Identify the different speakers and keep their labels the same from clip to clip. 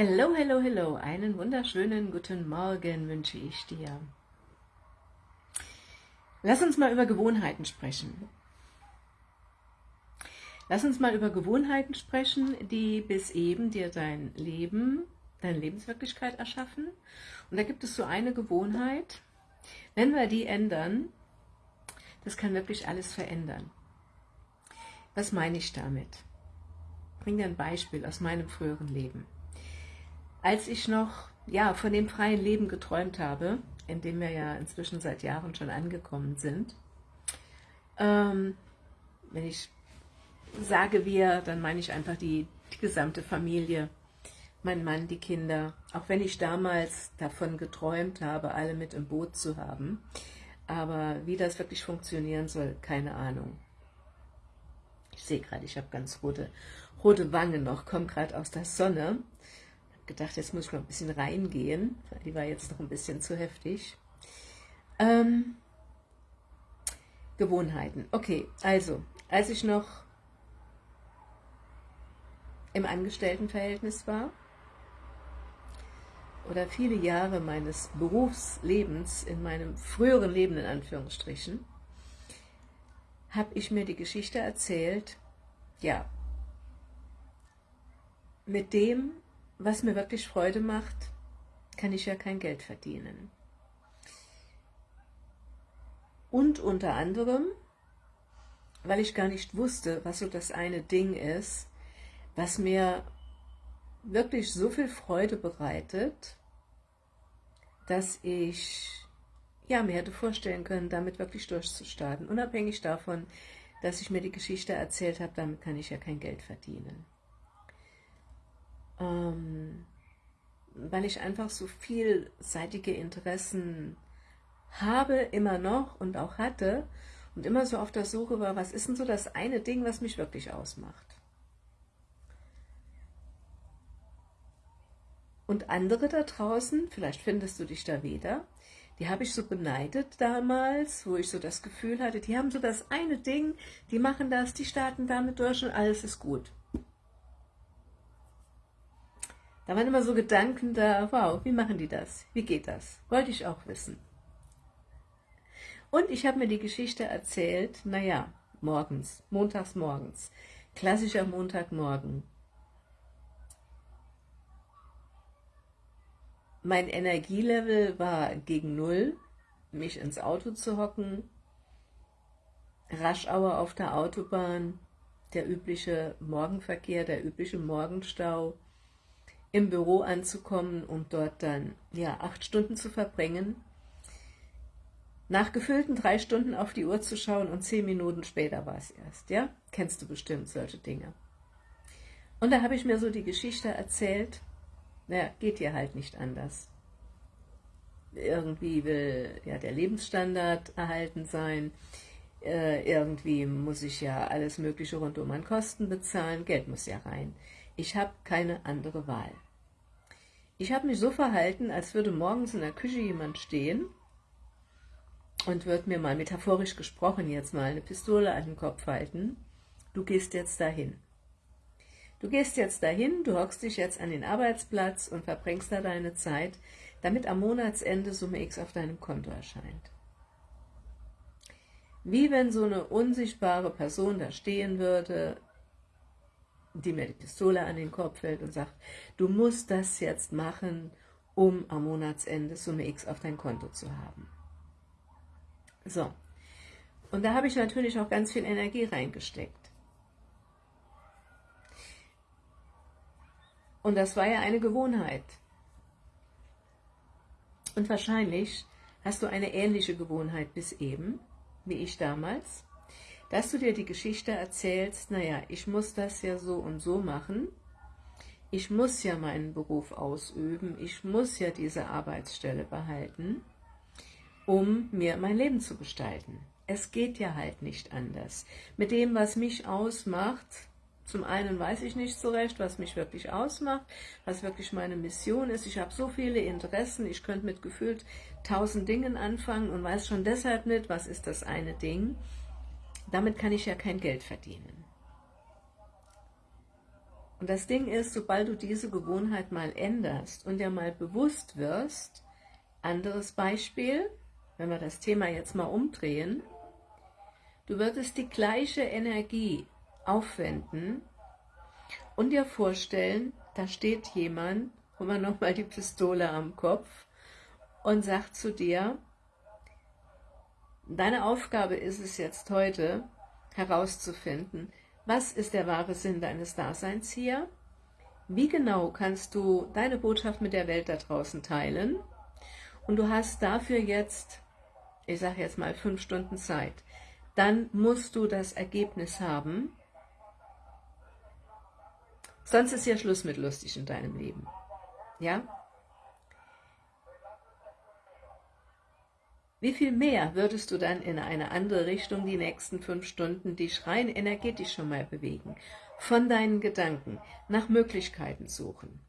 Speaker 1: Hello, hello, hello, einen wunderschönen guten Morgen wünsche ich dir. Lass uns mal über Gewohnheiten sprechen. Lass uns mal über Gewohnheiten sprechen, die bis eben dir dein Leben, deine Lebenswirklichkeit erschaffen. Und da gibt es so eine Gewohnheit, wenn wir die ändern, das kann wirklich alles verändern. Was meine ich damit? Ich bringe dir ein Beispiel aus meinem früheren Leben als ich noch ja, von dem freien Leben geträumt habe, in dem wir ja inzwischen seit Jahren schon angekommen sind, ähm, wenn ich sage wir, dann meine ich einfach die, die gesamte Familie, mein Mann, die Kinder, auch wenn ich damals davon geträumt habe, alle mit im Boot zu haben, aber wie das wirklich funktionieren soll, keine Ahnung. Ich sehe gerade, ich habe ganz rote, rote Wangen noch, komme gerade aus der Sonne gedacht, jetzt muss ich mal ein bisschen reingehen, weil die war jetzt noch ein bisschen zu heftig. Ähm, Gewohnheiten. Okay, also, als ich noch im Angestelltenverhältnis war, oder viele Jahre meines Berufslebens, in meinem früheren Leben in Anführungsstrichen, habe ich mir die Geschichte erzählt, ja, mit dem, was mir wirklich Freude macht, kann ich ja kein Geld verdienen. Und unter anderem, weil ich gar nicht wusste, was so das eine Ding ist, was mir wirklich so viel Freude bereitet, dass ich ja, mir hätte vorstellen können, damit wirklich durchzustarten, unabhängig davon, dass ich mir die Geschichte erzählt habe, damit kann ich ja kein Geld verdienen ähm, weil ich einfach so vielseitige Interessen habe, immer noch und auch hatte und immer so auf der Suche war, was ist denn so das eine Ding, was mich wirklich ausmacht. Und andere da draußen, vielleicht findest du dich da wieder, die habe ich so beneidet damals, wo ich so das Gefühl hatte, die haben so das eine Ding, die machen das, die starten damit durch und alles ist gut. Da waren immer so Gedanken da, wow, wie machen die das? Wie geht das? Wollte ich auch wissen. Und ich habe mir die Geschichte erzählt, naja, morgens, montags morgens, klassischer Montagmorgen. Mein Energielevel war gegen Null, mich ins Auto zu hocken, Raschauer auf der Autobahn, der übliche Morgenverkehr, der übliche Morgenstau, im Büro anzukommen und dort dann ja acht Stunden zu verbringen, nach gefüllten drei Stunden auf die Uhr zu schauen und zehn Minuten später war es erst, ja? Kennst du bestimmt solche Dinge. Und da habe ich mir so die Geschichte erzählt, naja, geht hier halt nicht anders. Irgendwie will ja der Lebensstandard erhalten sein, äh, irgendwie muss ich ja alles mögliche rundum an Kosten bezahlen, Geld muss ja rein. Ich habe keine andere Wahl. Ich habe mich so verhalten, als würde morgens in der Küche jemand stehen und würde mir mal metaphorisch gesprochen jetzt mal eine Pistole an den Kopf halten. Du gehst jetzt dahin. Du gehst jetzt dahin, du hockst dich jetzt an den Arbeitsplatz und verbringst da deine Zeit, damit am Monatsende Summe X auf deinem Konto erscheint. Wie wenn so eine unsichtbare Person da stehen würde, die mir die Pistole an den Kopf hält und sagt, du musst das jetzt machen, um am Monatsende Summe X auf dein Konto zu haben. So, und da habe ich natürlich auch ganz viel Energie reingesteckt. Und das war ja eine Gewohnheit. Und wahrscheinlich hast du eine ähnliche Gewohnheit bis eben, wie ich damals dass du dir die Geschichte erzählst, naja, ich muss das ja so und so machen, ich muss ja meinen Beruf ausüben, ich muss ja diese Arbeitsstelle behalten, um mir mein Leben zu gestalten. Es geht ja halt nicht anders. Mit dem, was mich ausmacht, zum einen weiß ich nicht so recht, was mich wirklich ausmacht, was wirklich meine Mission ist. Ich habe so viele Interessen, ich könnte mit gefühlt tausend Dingen anfangen und weiß schon deshalb nicht, was ist das eine Ding, damit kann ich ja kein Geld verdienen. Und das Ding ist, sobald du diese Gewohnheit mal änderst und dir mal bewusst wirst, anderes Beispiel, wenn wir das Thema jetzt mal umdrehen, du würdest die gleiche Energie aufwenden und dir vorstellen, da steht jemand, hol mal nochmal die Pistole am Kopf und sagt zu dir, deine Aufgabe ist es jetzt heute herauszufinden, was ist der wahre Sinn deines Daseins hier? Wie genau kannst du deine Botschaft mit der Welt da draußen teilen? Und du hast dafür jetzt, ich sage jetzt mal fünf Stunden Zeit. Dann musst du das Ergebnis haben, sonst ist ja Schluss mit lustig in deinem Leben. Ja? Wie viel mehr würdest du dann in eine andere Richtung die nächsten fünf Stunden dich rein energetisch schon mal bewegen? Von deinen Gedanken nach Möglichkeiten suchen.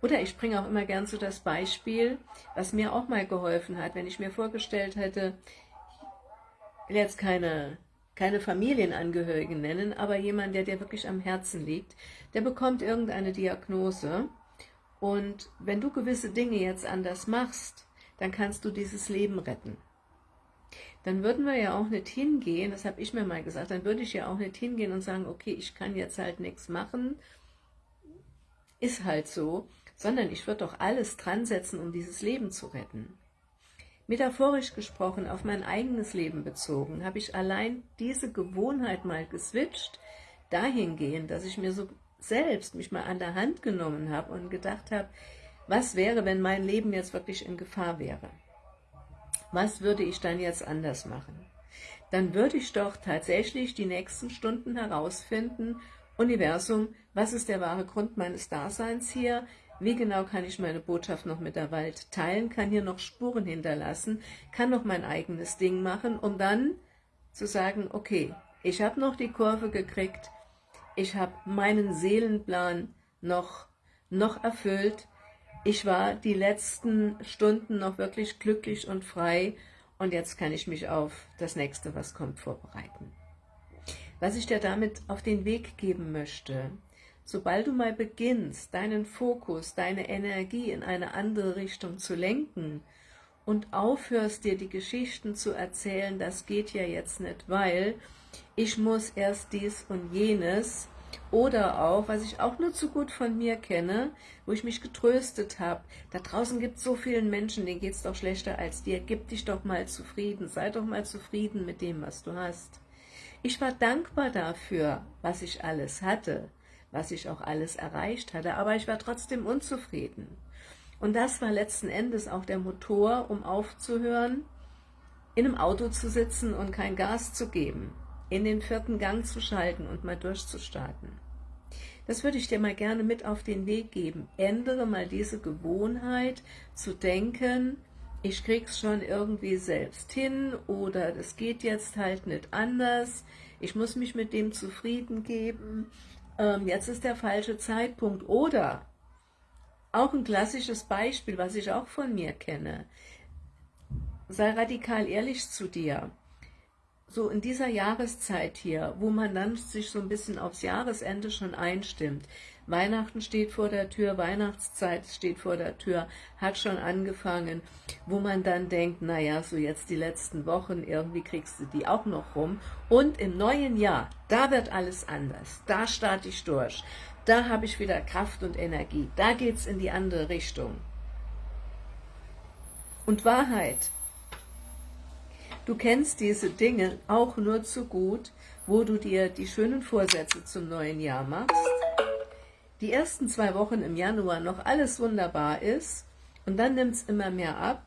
Speaker 1: Oder ich bringe auch immer gern so das Beispiel, was mir auch mal geholfen hat, wenn ich mir vorgestellt hätte, ich will jetzt keine, keine Familienangehörigen nennen, aber jemand, der dir wirklich am Herzen liegt, der bekommt irgendeine Diagnose und wenn du gewisse Dinge jetzt anders machst, dann kannst du dieses Leben retten. Dann würden wir ja auch nicht hingehen, das habe ich mir mal gesagt, dann würde ich ja auch nicht hingehen und sagen, okay, ich kann jetzt halt nichts machen, ist halt so, sondern ich würde doch alles dran setzen, um dieses Leben zu retten. Metaphorisch gesprochen, auf mein eigenes Leben bezogen, habe ich allein diese Gewohnheit mal geswitcht, dahingehend, dass ich mir so selbst mich mal an der Hand genommen habe und gedacht habe, was wäre, wenn mein Leben jetzt wirklich in Gefahr wäre? Was würde ich dann jetzt anders machen? Dann würde ich doch tatsächlich die nächsten Stunden herausfinden, Universum, was ist der wahre Grund meines Daseins hier? Wie genau kann ich meine Botschaft noch mit der Welt teilen? Kann hier noch Spuren hinterlassen? Kann noch mein eigenes Ding machen, um dann zu sagen, okay, ich habe noch die Kurve gekriegt, ich habe meinen Seelenplan noch, noch erfüllt, ich war die letzten Stunden noch wirklich glücklich und frei und jetzt kann ich mich auf das nächste, was kommt, vorbereiten. Was ich dir damit auf den Weg geben möchte, sobald du mal beginnst, deinen Fokus, deine Energie in eine andere Richtung zu lenken und aufhörst, dir die Geschichten zu erzählen, das geht ja jetzt nicht, weil ich muss erst dies und jenes, oder auch, was ich auch nur zu gut von mir kenne, wo ich mich getröstet habe, da draußen gibt es so vielen Menschen, denen geht es doch schlechter als dir, gib dich doch mal zufrieden, sei doch mal zufrieden mit dem, was du hast. Ich war dankbar dafür, was ich alles hatte, was ich auch alles erreicht hatte, aber ich war trotzdem unzufrieden. Und das war letzten Endes auch der Motor, um aufzuhören, in einem Auto zu sitzen und kein Gas zu geben, in den vierten Gang zu schalten und mal durchzustarten. Das würde ich dir mal gerne mit auf den Weg geben. Ändere mal diese Gewohnheit zu denken, ich krieg's schon irgendwie selbst hin oder das geht jetzt halt nicht anders, ich muss mich mit dem zufrieden geben, ähm, jetzt ist der falsche Zeitpunkt oder auch ein klassisches Beispiel, was ich auch von mir kenne, sei radikal ehrlich zu dir so in dieser Jahreszeit hier, wo man dann sich so ein bisschen aufs Jahresende schon einstimmt, Weihnachten steht vor der Tür, Weihnachtszeit steht vor der Tür, hat schon angefangen, wo man dann denkt, naja, so jetzt die letzten Wochen, irgendwie kriegst du die auch noch rum. Und im neuen Jahr, da wird alles anders, da starte ich durch, da habe ich wieder Kraft und Energie, da geht es in die andere Richtung. Und Wahrheit, Du kennst diese Dinge auch nur zu gut, wo du dir die schönen Vorsätze zum neuen Jahr machst, die ersten zwei Wochen im Januar noch alles wunderbar ist und dann nimmt es immer mehr ab.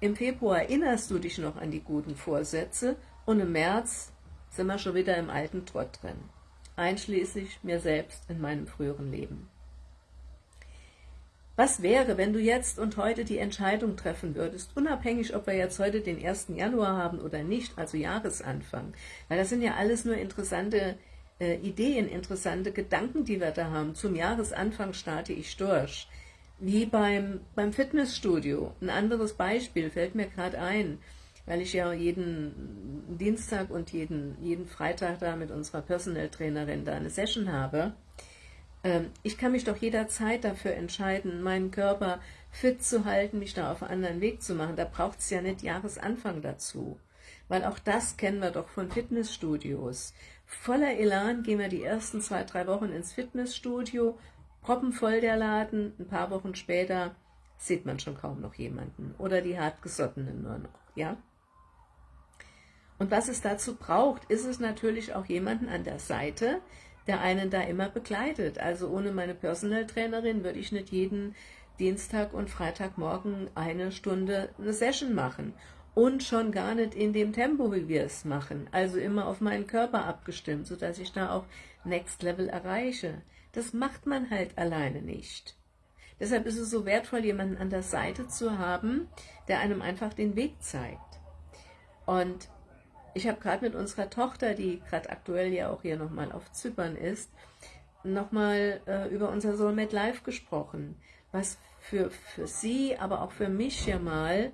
Speaker 1: Im Februar erinnerst du dich noch an die guten Vorsätze und im März sind wir schon wieder im alten Trott drin, einschließlich mir selbst in meinem früheren Leben. Was wäre, wenn du jetzt und heute die Entscheidung treffen würdest, unabhängig, ob wir jetzt heute den 1. Januar haben oder nicht, also Jahresanfang, weil das sind ja alles nur interessante äh, Ideen, interessante Gedanken, die wir da haben. Zum Jahresanfang starte ich durch. Wie beim, beim Fitnessstudio. Ein anderes Beispiel fällt mir gerade ein, weil ich ja jeden Dienstag und jeden, jeden Freitag da mit unserer Personal Trainerin da eine Session habe ich kann mich doch jederzeit dafür entscheiden, meinen Körper fit zu halten, mich da auf einen anderen Weg zu machen. Da braucht es ja nicht Jahresanfang dazu. Weil auch das kennen wir doch von Fitnessstudios. Voller Elan gehen wir die ersten zwei, drei Wochen ins Fitnessstudio, proppenvoll der Laden, ein paar Wochen später sieht man schon kaum noch jemanden oder die hartgesottenen nur noch, ja. Und was es dazu braucht, ist es natürlich auch jemanden an der Seite, der einen da immer begleitet. Also ohne meine Personal Trainerin würde ich nicht jeden Dienstag und Freitagmorgen eine Stunde eine Session machen und schon gar nicht in dem Tempo, wie wir es machen, also immer auf meinen Körper abgestimmt, sodass ich da auch Next Level erreiche. Das macht man halt alleine nicht. Deshalb ist es so wertvoll, jemanden an der Seite zu haben, der einem einfach den Weg zeigt. Und ich habe gerade mit unserer Tochter, die gerade aktuell ja auch hier nochmal auf Zypern ist, nochmal äh, über unser Soulmate Live gesprochen, was für, für sie, aber auch für mich ja mal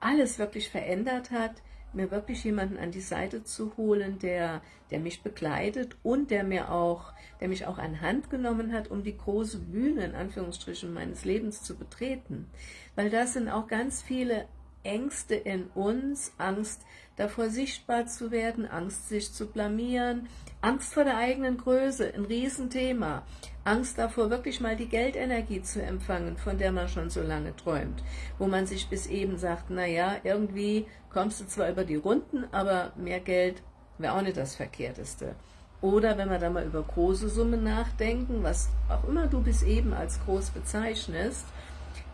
Speaker 1: alles wirklich verändert hat, mir wirklich jemanden an die Seite zu holen, der, der mich begleitet und der mir auch, der mich auch an Hand genommen hat, um die große Bühne, in Anführungsstrichen, meines Lebens zu betreten. Weil da sind auch ganz viele Ängste in uns, Angst davor sichtbar zu werden, Angst sich zu blamieren, Angst vor der eigenen Größe, ein Riesenthema, Angst davor, wirklich mal die Geldenergie zu empfangen, von der man schon so lange träumt, wo man sich bis eben sagt, naja, irgendwie kommst du zwar über die Runden, aber mehr Geld wäre auch nicht das Verkehrteste. Oder wenn wir da mal über große Summen nachdenken, was auch immer du bis eben als groß bezeichnest,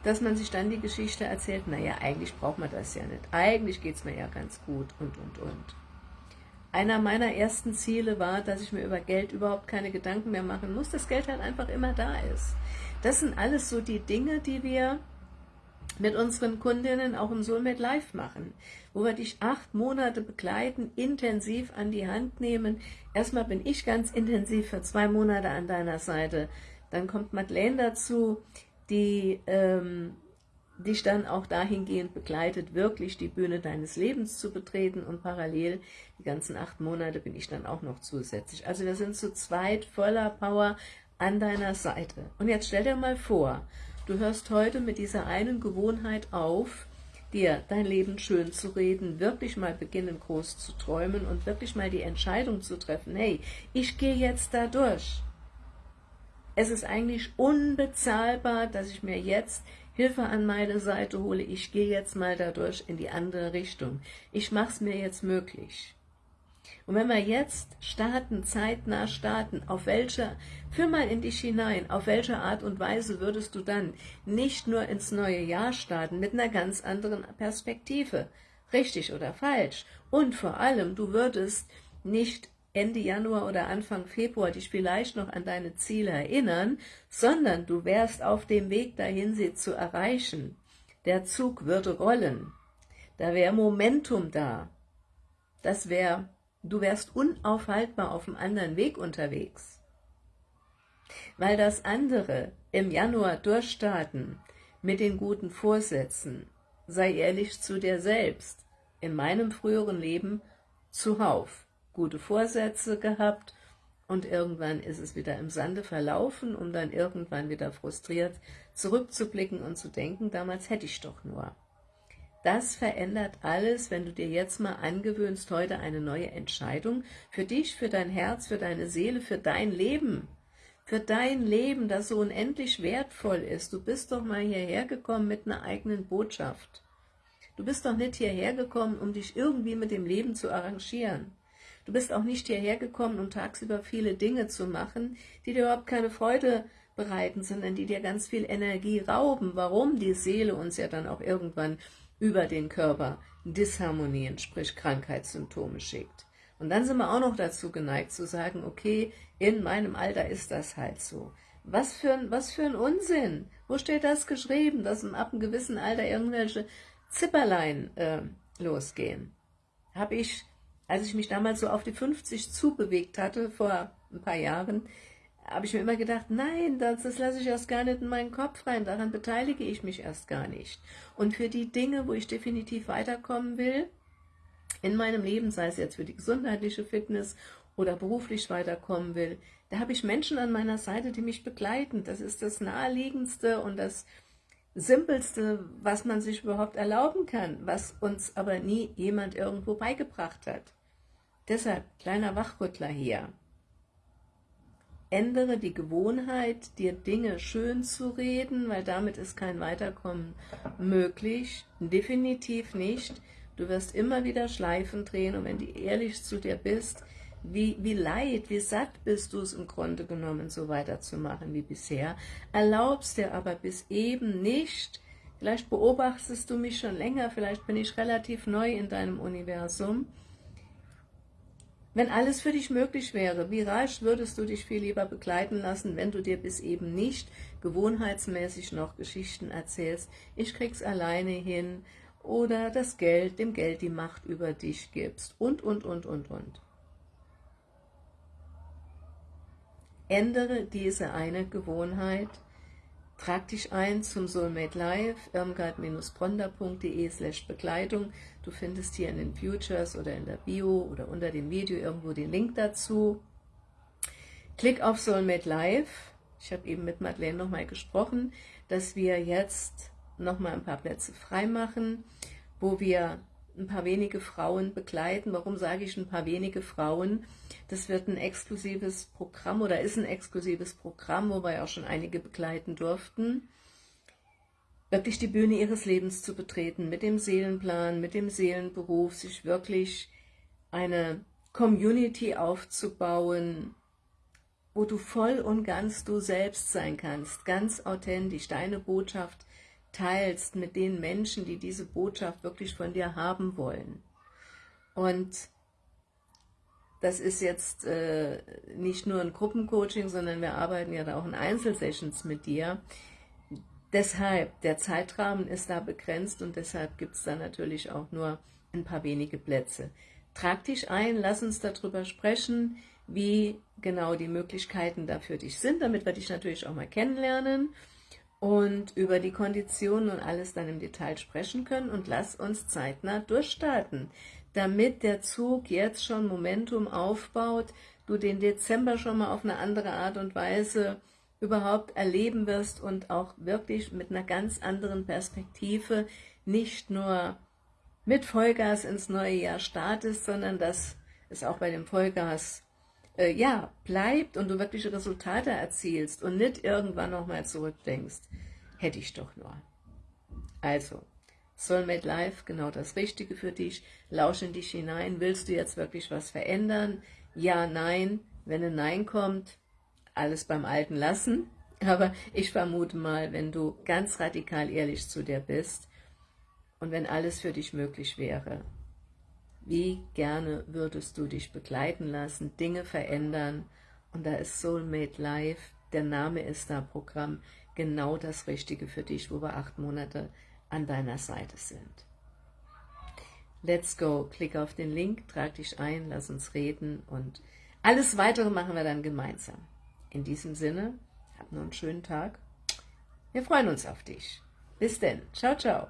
Speaker 1: dass man sich dann die Geschichte erzählt, naja, eigentlich braucht man das ja nicht, eigentlich geht es mir ja ganz gut und, und, und. Einer meiner ersten Ziele war, dass ich mir über Geld überhaupt keine Gedanken mehr machen muss, dass Geld halt einfach immer da ist. Das sind alles so die Dinge, die wir mit unseren Kundinnen auch im Soulmate Live machen, wo wir dich acht Monate begleiten, intensiv an die Hand nehmen. Erstmal bin ich ganz intensiv für zwei Monate an deiner Seite. Dann kommt Madeleine dazu, die ähm, dich dann auch dahingehend begleitet, wirklich die Bühne deines Lebens zu betreten und parallel die ganzen acht Monate bin ich dann auch noch zusätzlich. Also wir sind zu zweit voller Power an deiner Seite. Und jetzt stell dir mal vor, du hörst heute mit dieser einen Gewohnheit auf, dir dein Leben schön zu reden, wirklich mal beginnen groß zu träumen und wirklich mal die Entscheidung zu treffen, hey, ich gehe jetzt da durch es ist eigentlich unbezahlbar, dass ich mir jetzt Hilfe an meine Seite hole. Ich gehe jetzt mal dadurch in die andere Richtung. Ich mache es mir jetzt möglich. Und wenn wir jetzt starten, zeitnah starten, auf welche, führ mal in dich hinein, auf welche Art und Weise würdest du dann nicht nur ins neue Jahr starten, mit einer ganz anderen Perspektive, richtig oder falsch, und vor allem, du würdest nicht Ende Januar oder Anfang Februar dich vielleicht noch an deine Ziele erinnern, sondern du wärst auf dem Weg dahin, sie zu erreichen. Der Zug würde rollen. Da wäre Momentum da. Das wäre, du wärst unaufhaltbar auf einem anderen Weg unterwegs. Weil das andere im Januar durchstarten mit den guten Vorsätzen, sei ehrlich zu dir selbst, in meinem früheren Leben zuhauf gute Vorsätze gehabt und irgendwann ist es wieder im Sande verlaufen, um dann irgendwann wieder frustriert zurückzublicken und zu denken, damals hätte ich doch nur. Das verändert alles, wenn du dir jetzt mal angewöhnst, heute eine neue Entscheidung für dich, für dein Herz, für deine Seele, für dein Leben, für dein Leben, das so unendlich wertvoll ist. Du bist doch mal hierher gekommen mit einer eigenen Botschaft. Du bist doch nicht hierher gekommen, um dich irgendwie mit dem Leben zu arrangieren. Du bist auch nicht hierher gekommen, um tagsüber viele Dinge zu machen, die dir überhaupt keine Freude bereiten, sondern die dir ganz viel Energie rauben. Warum die Seele uns ja dann auch irgendwann über den Körper Disharmonien, sprich Krankheitssymptome schickt. Und dann sind wir auch noch dazu geneigt zu sagen, okay, in meinem Alter ist das halt so. Was für ein, was für ein Unsinn. Wo steht das geschrieben, dass ab einem gewissen Alter irgendwelche Zipperlein äh, losgehen? Habe ich als ich mich damals so auf die 50 zubewegt hatte, vor ein paar Jahren, habe ich mir immer gedacht, nein, das, das lasse ich erst gar nicht in meinen Kopf rein, daran beteilige ich mich erst gar nicht. Und für die Dinge, wo ich definitiv weiterkommen will, in meinem Leben, sei es jetzt für die gesundheitliche Fitness oder beruflich weiterkommen will, Da habe ich Menschen an meiner Seite, die mich begleiten. Das ist das Naheliegendste und das Simpelste, was man sich überhaupt erlauben kann, was uns aber nie jemand irgendwo beigebracht hat. Deshalb, kleiner Wachrüttler hier. Ändere die Gewohnheit, dir Dinge schön zu reden, weil damit ist kein Weiterkommen möglich. Definitiv nicht. Du wirst immer wieder Schleifen drehen und wenn du ehrlich zu dir bist, wie, wie leid, wie satt bist du es im Grunde genommen, so weiterzumachen wie bisher, erlaubst dir aber bis eben nicht, vielleicht beobachtest du mich schon länger, vielleicht bin ich relativ neu in deinem Universum, wenn alles für dich möglich wäre, wie rasch würdest du dich viel lieber begleiten lassen, wenn du dir bis eben nicht gewohnheitsmäßig noch Geschichten erzählst, ich krieg's alleine hin, oder das Geld, dem Geld die Macht über dich gibst und, und, und, und, und. Ändere diese eine Gewohnheit, trag dich ein zum Soulmate Live, irmgard-bronda.de slash Begleitung. Du findest hier in den Futures oder in der Bio oder unter dem Video irgendwo den Link dazu. Klick auf Soulmate Live. Ich habe eben mit Madeleine nochmal gesprochen, dass wir jetzt nochmal ein paar Plätze freimachen, wo wir ein paar wenige Frauen begleiten. Warum sage ich ein paar wenige Frauen? Das wird ein exklusives Programm oder ist ein exklusives Programm, wo wir auch schon einige begleiten durften. Wirklich die Bühne ihres Lebens zu betreten, mit dem Seelenplan, mit dem Seelenberuf, sich wirklich eine Community aufzubauen, wo du voll und ganz du selbst sein kannst, ganz authentisch, deine Botschaft teilst mit den Menschen, die diese Botschaft wirklich von dir haben wollen. Und das ist jetzt äh, nicht nur ein Gruppencoaching, sondern wir arbeiten ja da auch in Einzelsessions mit dir. Deshalb, der Zeitrahmen ist da begrenzt und deshalb gibt es da natürlich auch nur ein paar wenige Plätze. Trag dich ein, lass uns darüber sprechen, wie genau die Möglichkeiten da für dich sind, damit wir dich natürlich auch mal kennenlernen und über die Konditionen und alles dann im Detail sprechen können. Und lass uns zeitnah durchstarten, damit der Zug jetzt schon Momentum aufbaut, du den Dezember schon mal auf eine andere Art und Weise überhaupt erleben wirst und auch wirklich mit einer ganz anderen Perspektive nicht nur mit Vollgas ins neue Jahr startest, sondern dass es auch bei dem Vollgas äh, ja, bleibt und du wirkliche Resultate erzielst und nicht irgendwann nochmal zurückdenkst, hätte ich doch nur. Also, Soulmate Life, genau das Richtige für dich. Lausch in dich hinein. Willst du jetzt wirklich was verändern? Ja, nein. Wenn ein Nein kommt, alles beim Alten lassen. Aber ich vermute mal, wenn du ganz radikal ehrlich zu dir bist und wenn alles für dich möglich wäre, wie gerne würdest du dich begleiten lassen, Dinge verändern und da ist Soulmate Life, der Name ist da Programm, genau das Richtige für dich, wo wir acht Monate an deiner Seite sind. Let's go, klick auf den Link, trag dich ein, lass uns reden und alles Weitere machen wir dann gemeinsam. In diesem Sinne, hab noch einen schönen Tag. Wir freuen uns auf dich. Bis denn. Ciao, ciao.